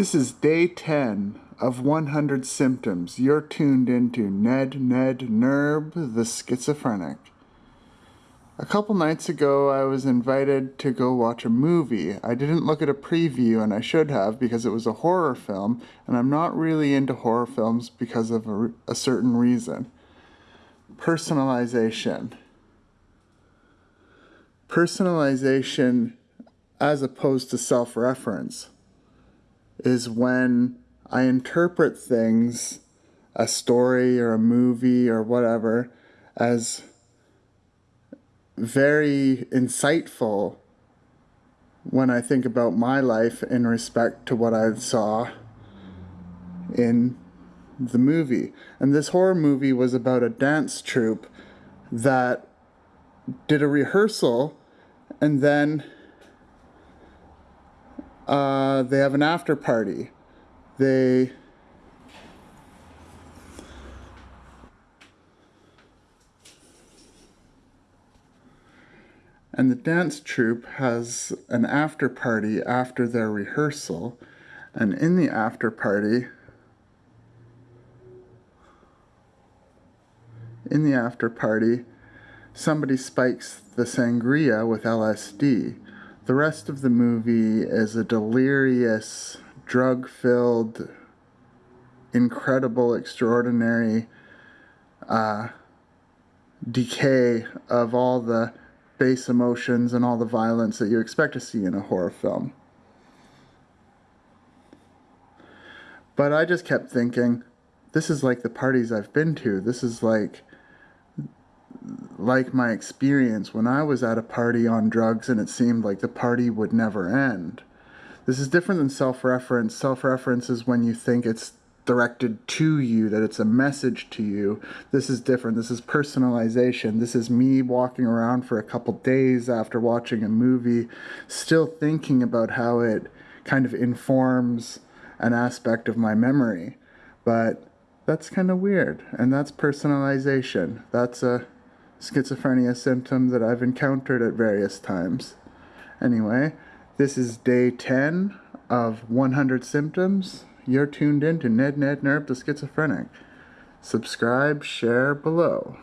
This is day 10 of 100 symptoms. You're tuned into Ned Ned Nerb, the schizophrenic. A couple nights ago, I was invited to go watch a movie. I didn't look at a preview, and I should have because it was a horror film, and I'm not really into horror films because of a, a certain reason personalization. Personalization as opposed to self reference is when I interpret things, a story or a movie or whatever, as very insightful when I think about my life in respect to what I saw in the movie. And this horror movie was about a dance troupe that did a rehearsal and then uh, they have an after party. They and the dance troupe has an after party after their rehearsal and in the after party in the after party somebody spikes the sangria with LSD the rest of the movie is a delirious, drug filled, incredible, extraordinary uh, decay of all the base emotions and all the violence that you expect to see in a horror film. But I just kept thinking, this is like the parties I've been to. This is like like my experience when I was at a party on drugs and it seemed like the party would never end. This is different than self reference. Self reference is when you think it's directed to you, that it's a message to you. This is different. This is personalization. This is me walking around for a couple days after watching a movie, still thinking about how it kind of informs an aspect of my memory. But that's kind of weird. And that's personalization. That's a schizophrenia symptom that I've encountered at various times. Anyway, this is day 10 of 100 symptoms. You're tuned in to Ned Ned Nerb the Schizophrenic. Subscribe, share below.